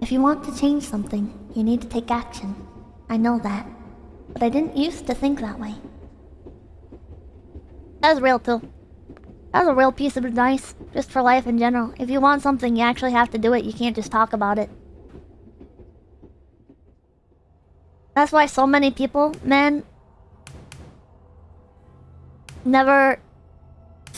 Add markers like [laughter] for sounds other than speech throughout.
If you want to change something, you need to take action. I know that. But I didn't used to think that way. That's real too. That's a real piece of advice, just for life in general. If you want something, you actually have to do it. You can't just talk about it. That's why so many people, man, never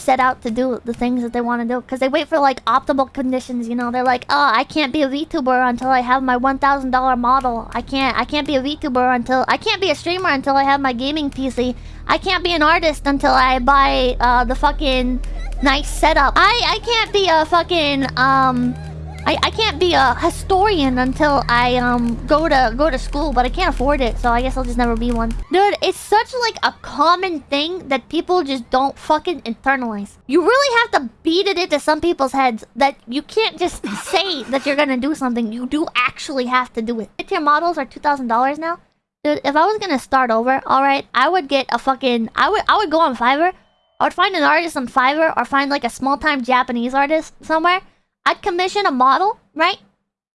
set out to do the things that they want to do. Because they wait for, like, optimal conditions, you know? They're like, oh, I can't be a VTuber until I have my $1,000 model. I can't, I can't be a VTuber until... I can't be a streamer until I have my gaming PC. I can't be an artist until I buy, uh, the fucking nice setup. I, I can't be a fucking, um... I, I can't be a historian until I um go to go to school, but I can't afford it, so I guess I'll just never be one. Dude, it's such like a common thing that people just don't fucking internalize. You really have to beat it into some people's heads that you can't just [laughs] say that you're gonna do something. You do actually have to do it. Tier models are two thousand dollars now. Dude, if I was gonna start over, alright, I would get a fucking I would I would go on Fiverr. I would find an artist on Fiverr or find like a small time Japanese artist somewhere I'd commission a model, right?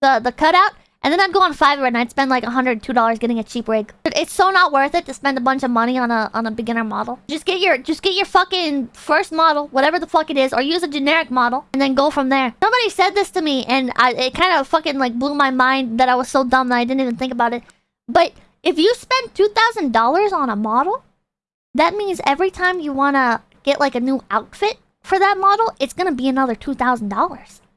The the cutout, and then I'd go on Fiverr and I'd spend like $102 getting a cheap rig. It's so not worth it to spend a bunch of money on a on a beginner model. Just get your just get your fucking first model, whatever the fuck it is, or use a generic model, and then go from there. Somebody said this to me, and I, it kind of fucking like blew my mind that I was so dumb that I didn't even think about it. But if you spend $2,000 on a model, that means every time you want to get like a new outfit for that model, it's gonna be another $2,000.